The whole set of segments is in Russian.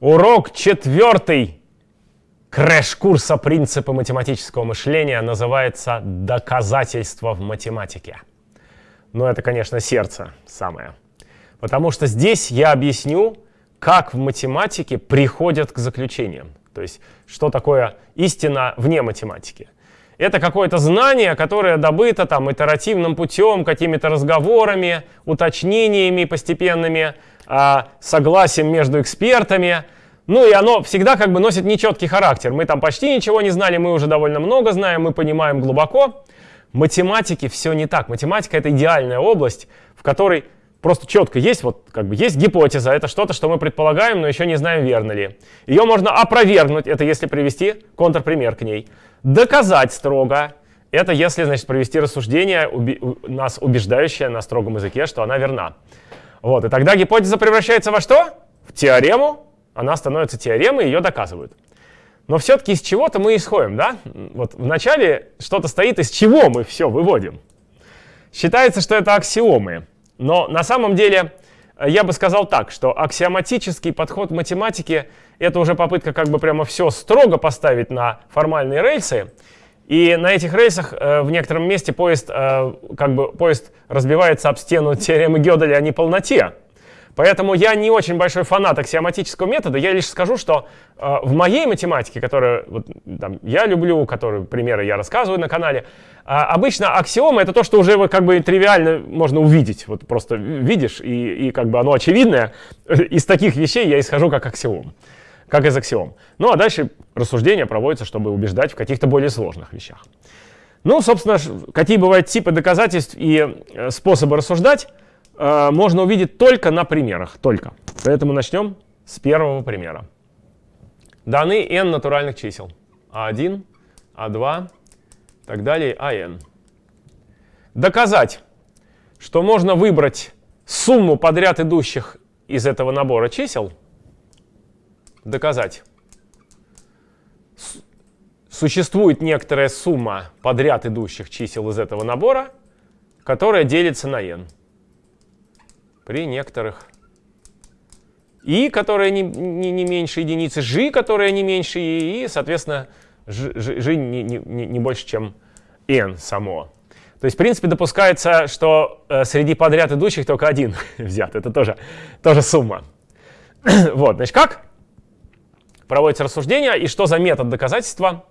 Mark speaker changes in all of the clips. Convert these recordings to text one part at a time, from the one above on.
Speaker 1: Урок четвертый крэш-курса принципы математического мышления называется «Доказательство в математике». Но это, конечно, сердце самое. Потому что здесь я объясню, как в математике приходят к заключениям. То есть, что такое истина вне математики. Это какое-то знание, которое добыто там итеративным путем, какими-то разговорами, уточнениями постепенными, согласием между экспертами. Ну и оно всегда как бы носит нечеткий характер. Мы там почти ничего не знали, мы уже довольно много знаем, мы понимаем глубоко. Математики все не так. Математика — это идеальная область, в которой просто четко есть, вот как бы есть гипотеза, это что-то, что мы предполагаем, но еще не знаем, верно ли. Ее можно опровергнуть, это если привести контрпример к ней. Доказать строго, это если, значит, провести рассуждение, уби нас убеждающее на строгом языке, что она верна. Вот, и тогда гипотеза превращается во что? В теорему. Она становится теоремой, ее доказывают. Но все-таки из чего-то мы исходим, да? Вот вначале что-то стоит, из чего мы все выводим. Считается, что это аксиомы. Но на самом деле э, я бы сказал так, что аксиоматический подход математики — это уже попытка как бы прямо все строго поставить на формальные рельсы. И на этих рельсах э, в некотором месте поезд, э, как бы, поезд разбивается об стену теоремы Гёделя о неполноте. Поэтому я не очень большой фанат аксиоматического метода. Я лишь скажу, что э, в моей математике, которую вот, там, я люблю, которые примеры я рассказываю на канале, э, обычно аксиома — это то, что уже как бы тривиально можно увидеть. Вот просто видишь, и, и как бы оно очевидное. Из таких вещей я исхожу как аксиом как из аксиом. Ну а дальше рассуждения проводятся, чтобы убеждать в каких-то более сложных вещах. Ну, собственно, какие бывают типы доказательств и э, способы рассуждать, э, можно увидеть только на примерах, только. Поэтому начнем с первого примера. Даны n натуральных чисел. А1, А2, так далее, АН. Доказать, что можно выбрать сумму подряд идущих из этого набора чисел – доказать. Существует некоторая сумма подряд идущих чисел из этого набора, которая делится на n при некоторых и, которая не, не, не меньше единицы, g, которая не меньше и, и соответственно, g, g не, не, не больше, чем n само. То есть, в принципе, допускается, что э, среди подряд идущих только один взят. Это тоже, тоже сумма. вот, значит, как проводится рассуждение, и что за метод доказательства.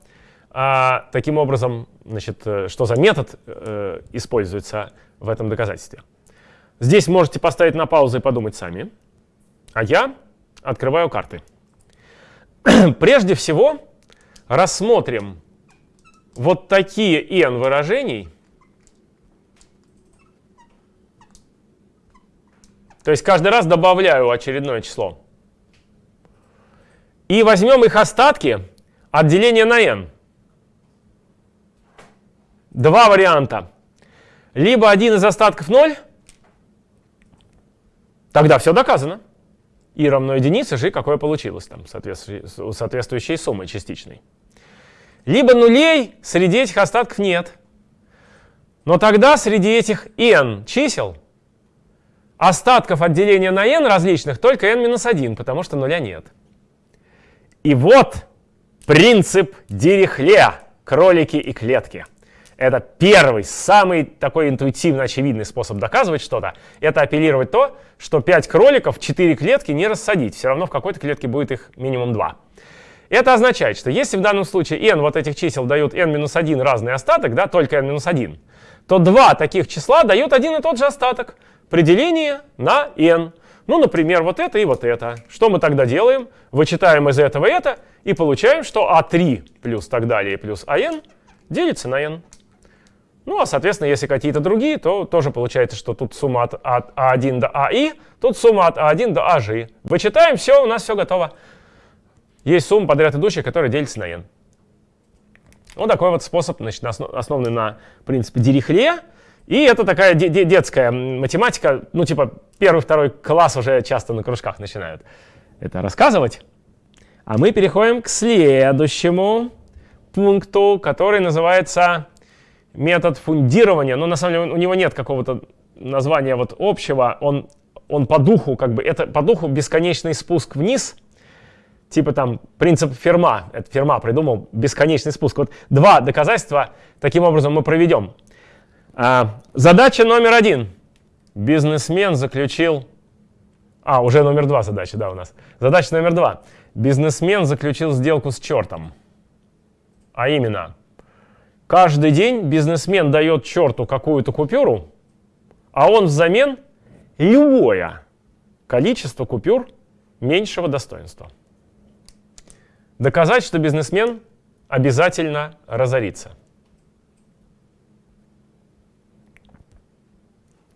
Speaker 1: А, таким образом, значит, э, что за метод э, используется в этом доказательстве. Здесь можете поставить на паузу и подумать сами. А я открываю карты. Прежде всего, рассмотрим вот такие n выражений. То есть каждый раз добавляю очередное число. И возьмем их остатки от деления на n. Два варианта. Либо один из остатков 0, тогда все доказано. И равно единице же какое получилось там, соответствующей, суммой частичной. Либо нулей среди этих остатков нет. Но тогда среди этих n чисел остатков от деления на n различных только n-1, потому что нуля нет. И вот принцип Дирихле кролики и клетки. Это первый, самый такой интуитивно очевидный способ доказывать что-то. Это апеллировать то, что 5 кроликов, 4 клетки не рассадить. Все равно в какой-то клетке будет их минимум 2. Это означает, что если в данном случае n вот этих чисел дают n-1 разный остаток, да, только n-1, то два таких числа дают один и тот же остаток при делении на n. Ну, например, вот это и вот это. Что мы тогда делаем? Вычитаем из этого это и получаем, что А3 плюс так далее плюс АН делится на n. Ну, а, соответственно, если какие-то другие, то тоже получается, что тут сумма от, от А1 до АИ, тут сумма от А1 до АЖ. Вычитаем, все, у нас все готово. Есть сумма подряд идущих, которая делится на n. Вот такой вот способ, значит, основанный на принципе Дирихле. И это такая де де детская математика, ну типа первый-второй класс уже часто на кружках начинают это рассказывать. А мы переходим к следующему пункту, который называется метод фундирования. Но на самом деле у него нет какого-то названия вот общего, он, он по духу, как бы, это по духу бесконечный спуск вниз. типа там принцип Ферма, это Ферма придумал, бесконечный спуск. Вот два доказательства таким образом мы проведем. А, задача номер один. Бизнесмен заключил... А, уже номер два задача, да, у нас. Задача номер два. Бизнесмен заключил сделку с чертом. А именно, каждый день бизнесмен дает черту какую-то купюру, а он взамен любое количество купюр меньшего достоинства. Доказать, что бизнесмен обязательно разорится.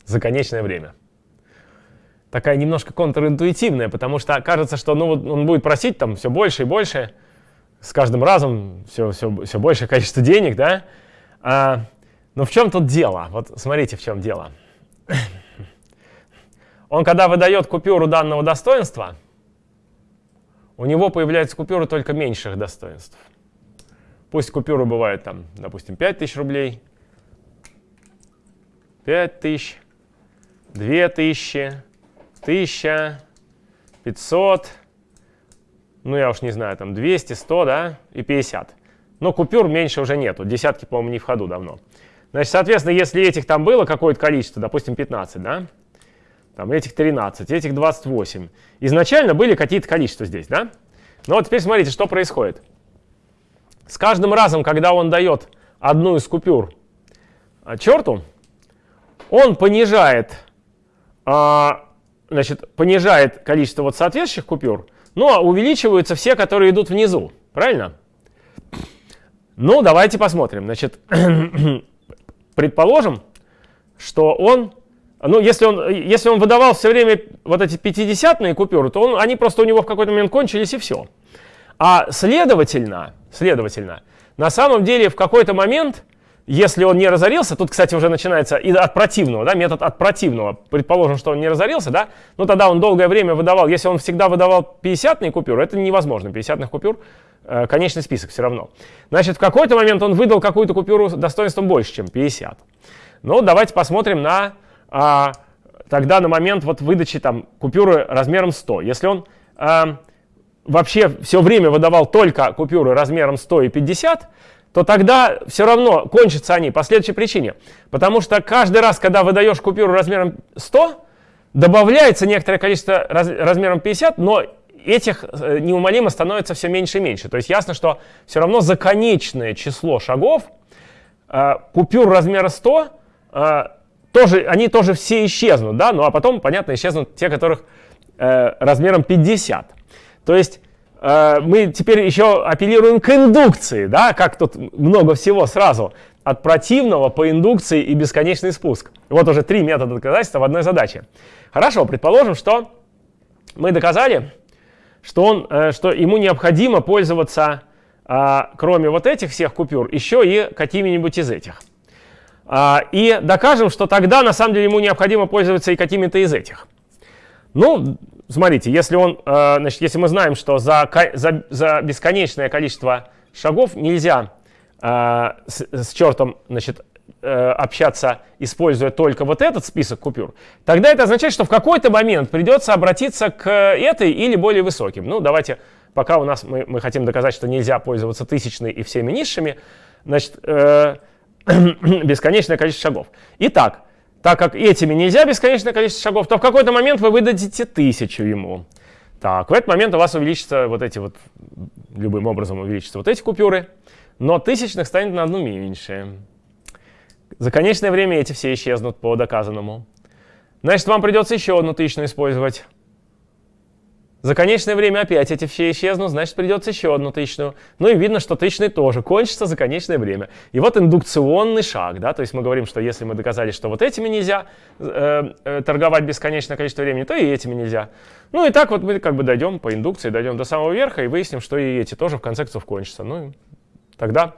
Speaker 1: За конечное время. Такая немножко контринтуитивная, потому что кажется, что ну, он будет просить там все больше и больше, с каждым разом все, все, все большее количество денег, да? А, но в чем тут дело? Вот смотрите, в чем дело. Он, когда выдает купюру данного достоинства, у него появляются купюры только меньших достоинств. Пусть купюры бывают там, допустим, 5000 рублей, 5000, 2000, 1000, 500, ну я уж не знаю, там 200, 100, да, и 50. Но купюр меньше уже нету, десятки, по-моему, не в ходу давно. Значит, соответственно, если этих там было какое-то количество, допустим, 15, да, там этих 13, этих 28. Изначально были какие-то количества здесь, да? Но вот теперь смотрите, что происходит. С каждым разом, когда он дает одну из купюр а, черту, он понижает, а, значит, понижает количество вот соответствующих купюр, но увеличиваются все, которые идут внизу. Правильно? Ну, давайте посмотрим. Значит, предположим, что он ну, если он, если он выдавал все время вот эти 50-е купюры, то он, они просто у него в какой-то момент кончились и все. А следовательно, следовательно, на самом деле в какой-то момент, если он не разорился, тут, кстати, уже начинается и от противного, да, метод от противного, предположим, что он не разорился, да, ну тогда он долгое время выдавал, если он всегда выдавал 50-е купюры, это невозможно, 50-х купюр, э, конечный список все равно. Значит, в какой-то момент он выдал какую-то купюру достоинством больше, чем 50. Ну, давайте посмотрим на а, тогда на момент вот выдачи там, купюры размером 100. Если он а, вообще все время выдавал только купюры размером 100 и 50, то тогда все равно кончатся они по следующей причине. Потому что каждый раз, когда выдаешь купюру размером 100, добавляется некоторое количество раз, размером 50, но этих э, неумолимо становится все меньше и меньше. То есть ясно, что все равно за конечное число шагов э, купюр размера 100 э, тоже, они тоже все исчезнут, да, ну а потом, понятно, исчезнут те, которых э, размером 50. То есть мы теперь еще апеллируем к индукции, да, как тут много всего сразу. От противного по индукции и бесконечный спуск. Вот уже три метода доказательства в одной задаче. Хорошо, предположим, что мы доказали, что, он, э, что ему необходимо пользоваться, э, кроме вот этих всех купюр, еще и какими-нибудь из этих. А, и докажем, что тогда на самом деле ему необходимо пользоваться и какими-то из этих. Ну, смотрите, если, он, э, значит, если мы знаем, что за, за, за бесконечное количество шагов нельзя э, с, с чертом значит, э, общаться, используя только вот этот список купюр, тогда это означает, что в какой-то момент придется обратиться к этой или более высоким. Ну, давайте, пока у нас мы, мы хотим доказать, что нельзя пользоваться тысячной и всеми низшими, значит, бесконечное количество шагов. Итак, так как этими нельзя бесконечное количество шагов, то в какой-то момент вы выдадите тысячу ему. Так, в этот момент у вас увеличится вот эти вот, любым образом увеличатся вот эти купюры, но тысячных станет на одну меньше. За конечное время эти все исчезнут по доказанному. Значит, вам придется еще одну тысячную использовать. За конечное время опять эти все исчезнут, значит придется еще одну тысячную. Ну и видно, что тысячный тоже кончится за конечное время. И вот индукционный шаг, да, то есть мы говорим, что если мы доказали, что вот этими нельзя э, э, торговать бесконечное количество времени, то и этими нельзя. Ну и так вот мы как бы дойдем по индукции, дойдем до самого верха и выясним, что и эти тоже в конце концов кончатся. Ну тогда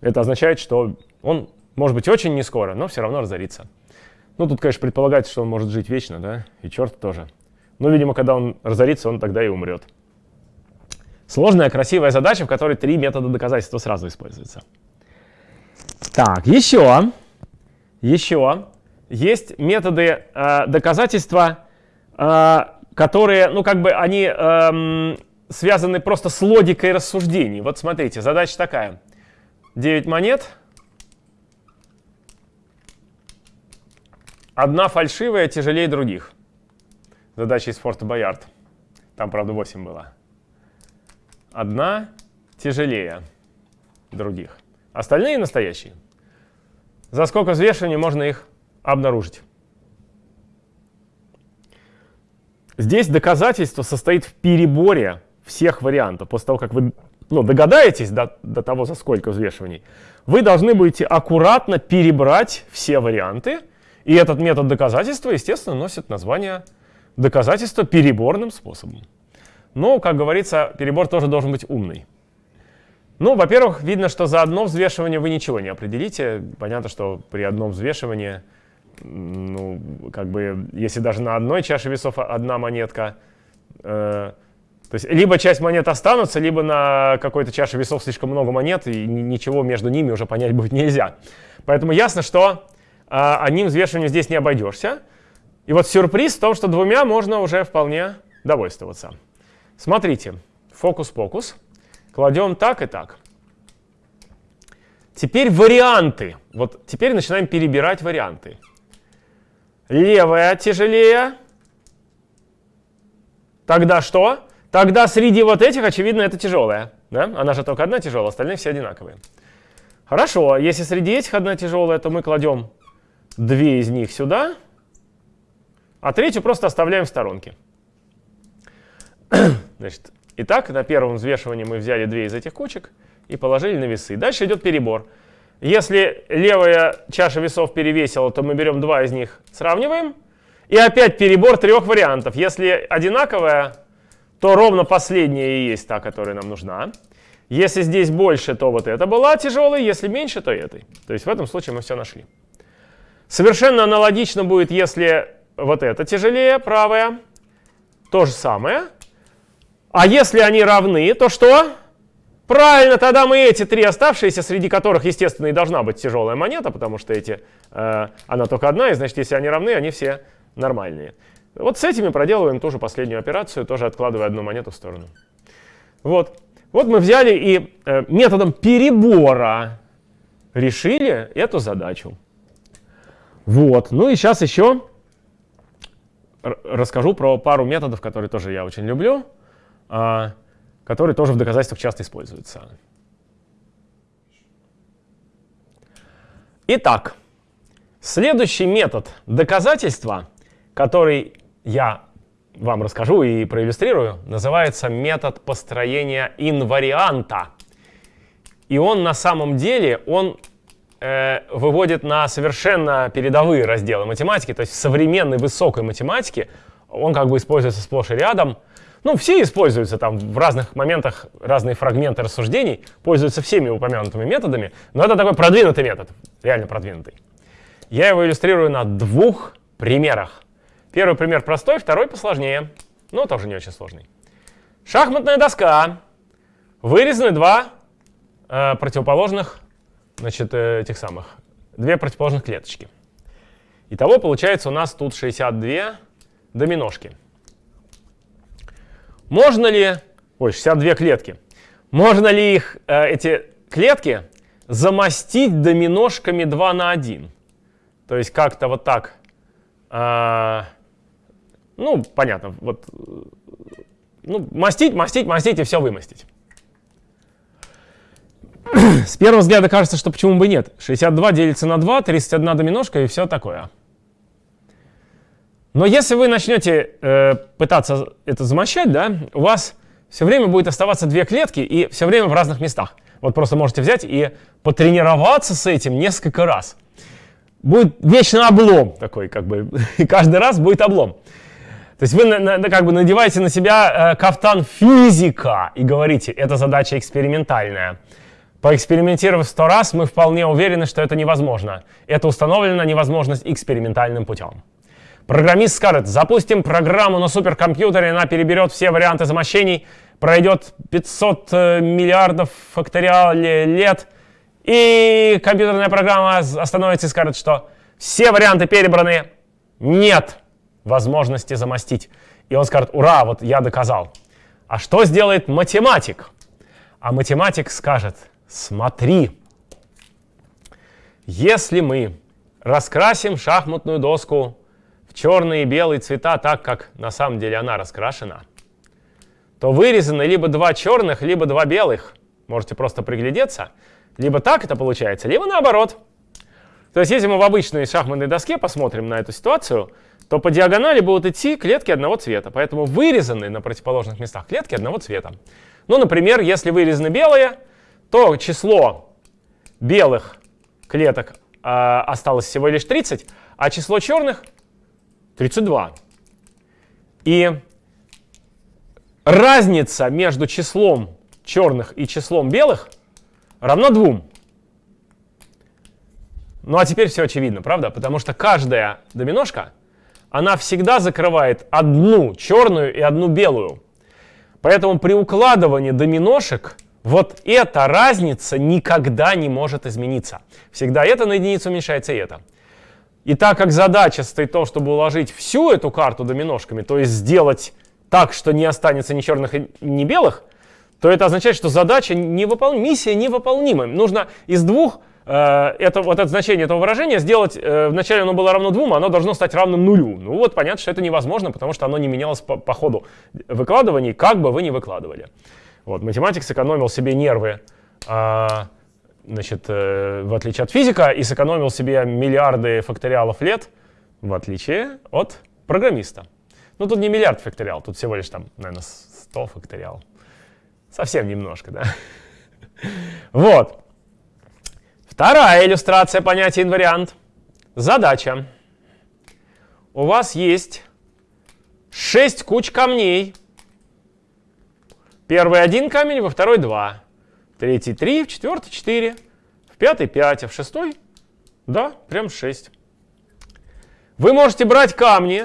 Speaker 1: это означает, что он может быть очень не скоро, но все равно разорится. Ну тут, конечно, предполагается, что он может жить вечно, да, и черт тоже. Но, видимо, когда он разорится, он тогда и умрет. Сложная, красивая задача, в которой три метода доказательства сразу используются. Так, еще, еще есть методы э, доказательства, э, которые, ну, как бы они э, связаны просто с логикой рассуждений. Вот смотрите, задача такая. 9 монет. Одна фальшивая тяжелее других. Задача из Форта Боярд. Там, правда, 8 было. Одна тяжелее других. Остальные настоящие. За сколько взвешиваний можно их обнаружить? Здесь доказательство состоит в переборе всех вариантов. После того, как вы ну, догадаетесь до, до того, за сколько взвешиваний, вы должны будете аккуратно перебрать все варианты. И этот метод доказательства, естественно, носит название доказательства переборным способом. Но, как говорится, перебор тоже должен быть умный. Ну, во-первых, видно, что за одно взвешивание вы ничего не определите. Понятно, что при одном взвешивании, ну, как бы, если даже на одной чаше весов одна монетка, э, то есть либо часть монет останутся, либо на какой-то чаше весов слишком много монет, и ничего между ними уже понять будет нельзя. Поэтому ясно, что э, одним взвешиванием здесь не обойдешься. И вот сюрприз в том, что двумя можно уже вполне довольствоваться. Смотрите, фокус-покус. Кладем так и так. Теперь варианты. Вот теперь начинаем перебирать варианты. Левая тяжелее. Тогда что? Тогда среди вот этих, очевидно, это тяжелая. Да? Она же только одна тяжелая, остальные все одинаковые. Хорошо, если среди этих одна тяжелая, то мы кладем две из них сюда, а третью просто оставляем в сторонке. Значит, итак, на первом взвешивании мы взяли две из этих кучек и положили на весы. Дальше идет перебор. Если левая чаша весов перевесила, то мы берем два из них, сравниваем. И опять перебор трех вариантов. Если одинаковая, то ровно последняя и есть та, которая нам нужна. Если здесь больше, то вот эта была тяжелой, если меньше, то этой. То есть в этом случае мы все нашли. Совершенно аналогично будет, если вот эта тяжелее, правая. То же самое. А если они равны, то что? Правильно, тогда мы эти три оставшиеся, среди которых, естественно, и должна быть тяжелая монета, потому что эти, э, она только одна, и значит, если они равны, они все нормальные. Вот с этими проделываем тоже последнюю операцию, тоже откладывая одну монету в сторону. Вот. Вот мы взяли и э, методом перебора решили эту задачу. Вот. Ну и сейчас еще расскажу про пару методов, которые тоже я очень люблю, а, которые тоже в доказательствах часто используются. Итак, следующий метод доказательства, который я вам расскажу и проиллюстрирую, называется метод построения инварианта. И он на самом деле, он э, выводит на совершенно передовые разделы математики, то есть в современной высокой математике он как бы используется сплошь и рядом. Ну, все используются там в разных моментах, разные фрагменты рассуждений, пользуются всеми упомянутыми методами, но это такой продвинутый метод, реально продвинутый. Я его иллюстрирую на двух примерах. Первый пример простой, второй посложнее, но тоже не очень сложный. Шахматная доска. Вырезаны два э, противоположных значит, э, этих самых, две противоположных клеточки. Итого получается у нас тут 62 доминошки. Можно ли, ой, 62 клетки, можно ли их, э, эти клетки замостить доминошками 2 на 1? То есть как-то вот так, э, ну, понятно, вот, э, ну, мастить, мастить, мастить и все вымостить. С первого взгляда кажется, что почему бы нет. 62 делится на 2, 31 доминошка и все такое. Но если вы начнете э, пытаться это замощать, да, у вас все время будет оставаться две клетки и все время в разных местах. Вот просто можете взять и потренироваться с этим несколько раз. Будет вечно облом такой, как бы, и каждый раз будет облом. То есть вы на, на, как бы надеваете на себя э, кафтан физика и говорите, это задача экспериментальная. Поэкспериментировав сто раз, мы вполне уверены, что это невозможно. Это установлена невозможность экспериментальным путем. Программист скажет, запустим программу на суперкомпьютере, она переберет все варианты замощений, пройдет 500 э, миллиардов факториале лет, и компьютерная программа остановится и скажет, что все варианты перебраны, нет возможности замостить. И он скажет, ура, вот я доказал. А что сделает математик? А математик скажет, смотри, если мы раскрасим шахматную доску в черные и белые цвета так, как на самом деле она раскрашена, то вырезаны либо два черных, либо два белых. Можете просто приглядеться. Либо так это получается, либо наоборот. То есть если мы в обычной шахматной доске посмотрим на эту ситуацию, то по диагонали будут идти клетки одного цвета. Поэтому вырезаны на противоположных местах клетки одного цвета. Ну, например, если вырезаны белые, то число белых клеток э, осталось всего лишь 30, а число черных 32. И разница между числом черных и числом белых равна 2. Ну а теперь все очевидно, правда? Потому что каждая доминошка, она всегда закрывает одну черную и одну белую. Поэтому при укладывании доминошек вот эта разница никогда не может измениться. Всегда это на единицу уменьшается и это. И так как задача стоит в том, чтобы уложить всю эту карту доминошками, то есть сделать так, что не останется ни черных, ни белых, то это означает, что задача невыполнима, миссия невыполнима. Нужно из двух Э, это, вот это значение этого выражения сделать, э, вначале оно было равно двум, а оно должно стать равным нулю. Ну вот понятно, что это невозможно, потому что оно не менялось по, по ходу выкладываний, как бы вы ни выкладывали. Вот, математик сэкономил себе нервы, а, значит, э, в отличие от физика, и сэкономил себе миллиарды факториалов лет, в отличие от программиста. Ну тут не миллиард факториал, тут всего лишь там, наверное, 100 факториал. Совсем немножко, да? Вот. Вторая иллюстрация понятия инвариант. Задача. У вас есть 6 куч камней. Первый один камень, во второй два. Третий три, в четвертый четыре, в пятый пять, а в шестой, да, прям шесть. Вы можете брать камни,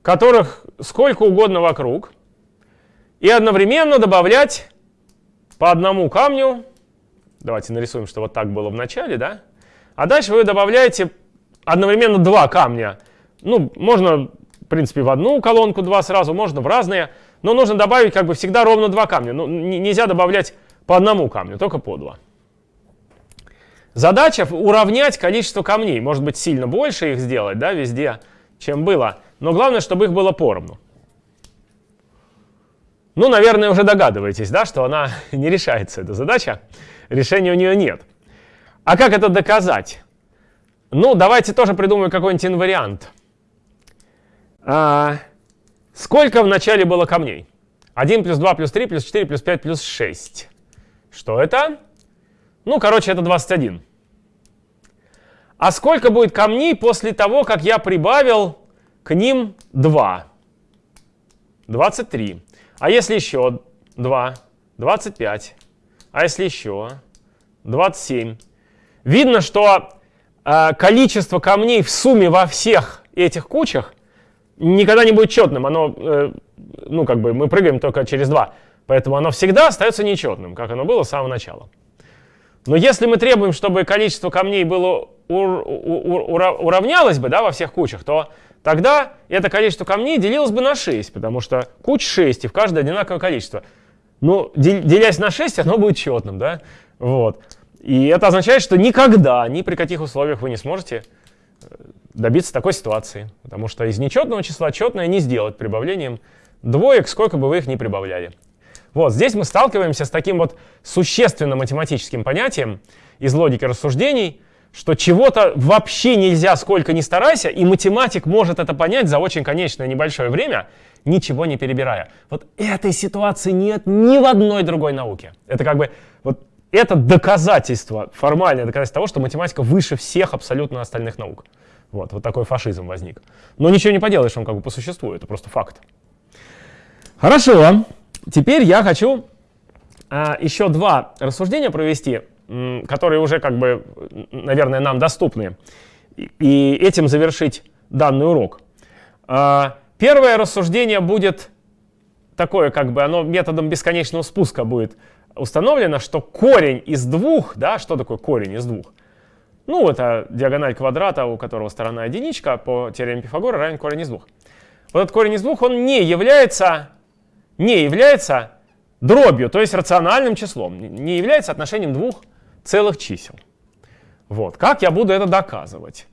Speaker 1: которых сколько угодно вокруг, и одновременно добавлять по одному камню Давайте нарисуем, что вот так было в начале, да? А дальше вы добавляете одновременно два камня. Ну, можно, в принципе, в одну колонку два сразу, можно в разные. Но нужно добавить, как бы, всегда ровно два камня. Ну, нельзя добавлять по одному камню, только по два. Задача уравнять количество камней. Может быть, сильно больше их сделать, да, везде, чем было. Но главное, чтобы их было поровну. Ну, наверное, уже догадываетесь, да, что она не решается, эта задача решения у нее нет. А как это доказать? Ну, давайте тоже придумаем какой-нибудь инвариант. А, сколько в начале было камней? 1 плюс 2 плюс 3 плюс 4 плюс 5 плюс 6. Что это? Ну, короче, это 21. А сколько будет камней после того, как я прибавил к ним 2? 23. А если еще 2? 25. А если еще? 27. Видно, что э, количество камней в сумме во всех этих кучах никогда не будет четным. Оно, э, ну, как бы мы прыгаем только через 2. Поэтому оно всегда остается нечетным, как оно было с самого начала. Но если мы требуем, чтобы количество камней было ур ур уравнялось бы да, во всех кучах, то тогда это количество камней делилось бы на 6, потому что куч 6, и в каждой одинаковое количество. Ну, делясь на 6, оно будет четным, да? Вот. И это означает, что никогда, ни при каких условиях вы не сможете э, добиться такой ситуации. Потому что из нечетного числа четное не сделать прибавлением двоек, сколько бы вы их ни прибавляли. Вот здесь мы сталкиваемся с таким вот существенным математическим понятием из логики рассуждений, что чего-то вообще нельзя, сколько ни старайся, и математик может это понять за очень конечное небольшое время, ничего не перебирая. Вот этой ситуации нет ни в одной другой науке. Это как бы вот это доказательство, формальное доказательство того, что математика выше всех абсолютно остальных наук. Вот, вот такой фашизм возник. Но ничего не поделаешь, он как бы по существу, это просто факт. Хорошо, теперь я хочу а, еще два рассуждения провести, которые уже как бы, наверное, нам доступны, и этим завершить данный урок. А, первое рассуждение будет такое, как бы оно методом бесконечного спуска будет установлено, что корень из двух, да, что такое корень из двух? Ну, это диагональ квадрата, у которого сторона единичка, по теореме Пифагора равен корень из двух. Вот этот корень из двух, он не является не является дробью, то есть рациональным числом, не является отношением двух целых чисел. Вот. Как я буду это доказывать?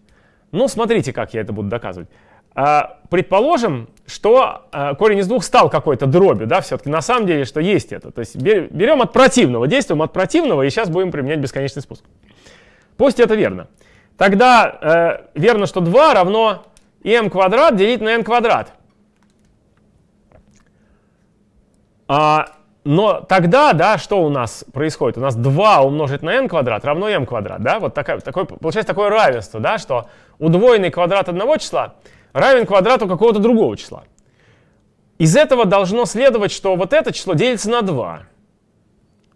Speaker 1: Ну, смотрите, как я это буду доказывать. А, предположим, что а, корень из двух стал какой-то дробью, да, все-таки на самом деле, что есть это. То есть берем от противного, действуем от противного, и сейчас будем применять бесконечный спуск. Пусть это верно. Тогда э, верно, что 2 равно m квадрат делить на n квадрат. А, но тогда, да, что у нас происходит? У нас 2 умножить на n квадрат равно m квадрат, да? Вот такая, такое, получается такое равенство, да, что удвоенный квадрат одного числа равен квадрату какого-то другого числа. Из этого должно следовать, что вот это число делится на 2.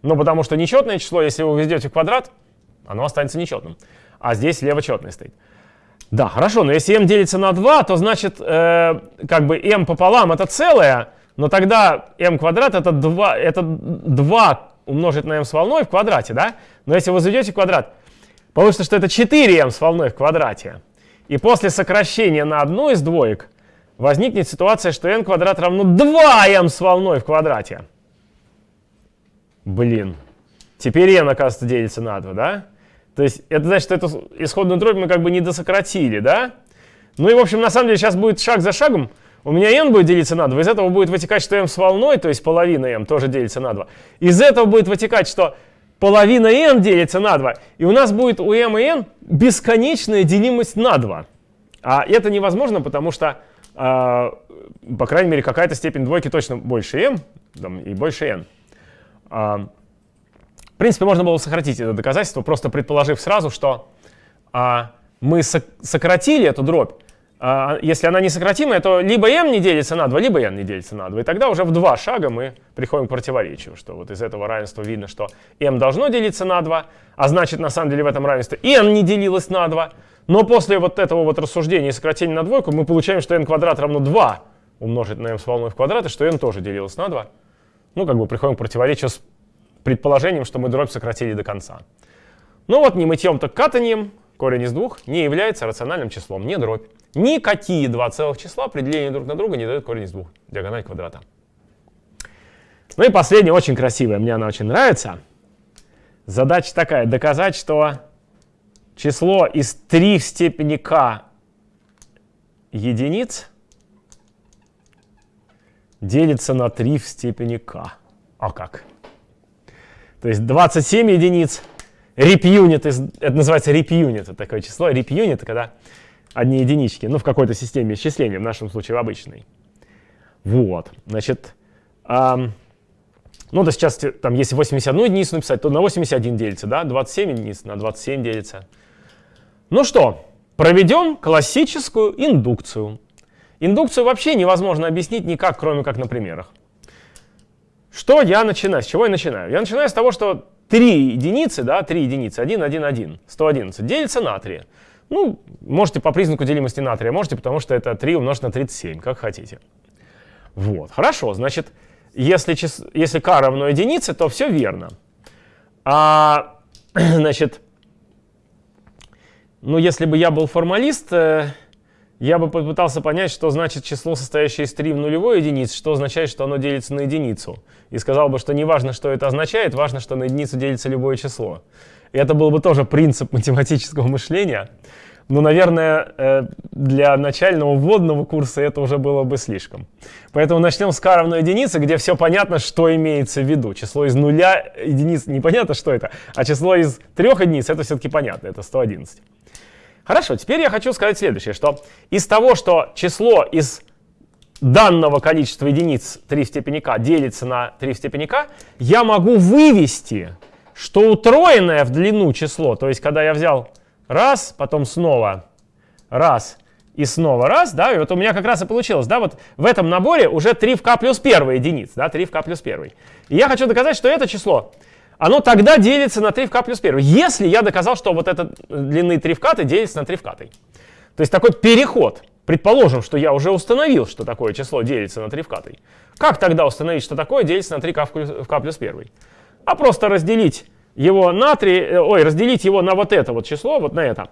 Speaker 1: Ну, потому что нечетное число, если вы введете в квадрат, оно останется нечетным. А здесь слева четное стоит. Да, хорошо, но если m делится на 2, то значит, э, как бы m пополам это целое, но тогда m квадрат это 2, это 2 умножить на m с волной в квадрате, да? Но если вы заведете квадрат, получится, что это 4m с волной в квадрате. И после сокращения на одну из двоек возникнет ситуация, что n квадрат равно 2m с волной в квадрате. Блин. Теперь n, оказывается, делится на 2, да? То есть это значит, что эту исходную дробь мы как бы не досократили, да? Ну и, в общем, на самом деле сейчас будет шаг за шагом. У меня n будет делиться на 2. Из этого будет вытекать, что m с волной, то есть половина m, тоже делится на 2. Из этого будет вытекать, что половина n делится на 2. И у нас будет у m и n бесконечная делимость на 2. А это невозможно, потому что, э, по крайней мере, какая-то степень двойки точно больше m там, и больше n. Принципе, можно было сократить это доказательство, просто предположив сразу, что э, мы со сократили эту дробь, а, если она несократимая, то либо m не делится на 2, либо n не делится на 2. И тогда уже в два шага мы приходим к противоречию, что вот из этого равенства видно, что m должно делиться на 2, а значит, на самом деле в этом равенстве n не делилось на 2. Но после вот этого вот рассуждения и сокращения на двойку мы получаем, что n квадрат равно 2 умножить на m с волной в квадрат, и что n тоже делилось на 2. Ну, как бы приходим к противоречию с предположением, что мы дробь сократили до конца. Ну вот, не мытьем, так катанием корень из двух не является рациональным числом, не дробь. Никакие два целых числа при делении друг на друга не дают корень из двух, диагональ квадрата. Ну и последняя, очень красивая, мне она очень нравится. Задача такая, доказать, что число из 3 в степени k единиц делится на 3 в степени k. А как? То есть 27 единиц, rep-unit, это называется rep-unit, это такое число. Rep-unit — это когда одни единички, ну, в какой-то системе исчисления, в нашем случае в обычной. Вот, значит, эм, ну, да сейчас, там, если 81 единицу написать, то на 81 делится, да, 27 единиц на 27 делится. Ну что, проведем классическую индукцию. Индукцию вообще невозможно объяснить никак, кроме как на примерах. Что я начинаю? С чего я начинаю? Я начинаю с того, что 3 единицы, да, 3 единицы, 1, 1, 1, 111, делится на 3. Ну, можете по признаку делимости натрия, можете, потому что это 3 умножить на 37, как хотите. Вот, хорошо, значит, если, чис... если k равно единице, то все верно. А, значит, ну, если бы я был формалист, э, я бы попытался понять, что значит число, состоящее из 3 в нулевой единице, что означает, что оно делится на единицу. И сказал бы, что не важно, что это означает, важно, что на единицу делится любое число. И это был бы тоже принцип математического мышления. Но, наверное, э, для начального вводного курса это уже было бы слишком. Поэтому начнем с k равно единице, где все понятно, что имеется в виду. Число из нуля единиц непонятно, что это, а число из трех единиц это все-таки понятно, это 111. Хорошо, теперь я хочу сказать следующее, что из того, что число из данного количества единиц 3 в степени k делится на 3 в степени k, я могу вывести что утроенное в длину число, то есть когда я взял раз, потом снова раз и снова раз, да, и вот у меня как раз и получилось, да, вот в этом наборе уже 3 в k плюс 1 единиц, да, 3 в k плюс 1. И я хочу доказать, что это число, оно тогда делится на 3 в k плюс 1, если я доказал, что вот это длины 3 в k делится на 3 в k. То есть такой переход. Предположим, что я уже установил, что такое число делится на 3 в k. Как тогда установить, что такое делится на 3 в k плюс 1? а просто разделить его на 3, э, ой, разделить его на вот это вот число, вот на это.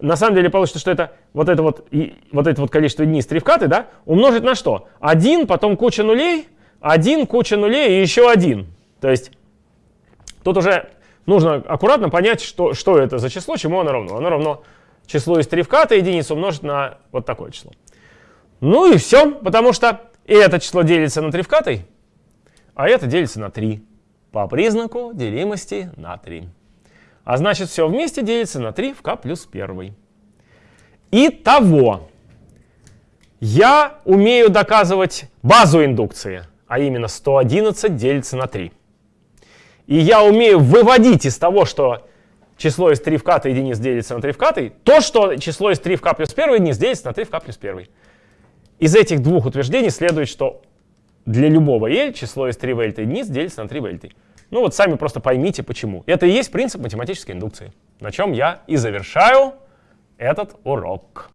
Speaker 1: На самом деле получится, что это вот это вот, и, вот это вот количество единиц 3 в каты, да, умножить на что? 1, потом куча нулей, 1, куча нулей и еще один. То есть тут уже нужно аккуратно понять, что, что это за число, чему оно равно. Оно равно числу из 3 в k единицу умножить на вот такое число. Ну и все, потому что и это число делится на 3 в k, а это делится на 3 по признаку делимости на 3. А значит, все вместе делится на 3 в k плюс 1. Итого, я умею доказывать базу индукции, а именно 111 делится на 3. И я умею выводить из того, что число из 3 в k единиц делится на 3 в k, то, что число из 3 в k плюс 1 единиц делится на 3 в k плюс 1. Из этих двух утверждений следует, что для любого L число из 3 вельта единиц делится на 3 вельта. Ну вот сами просто поймите, почему. Это и есть принцип математической индукции, на чем я и завершаю этот урок.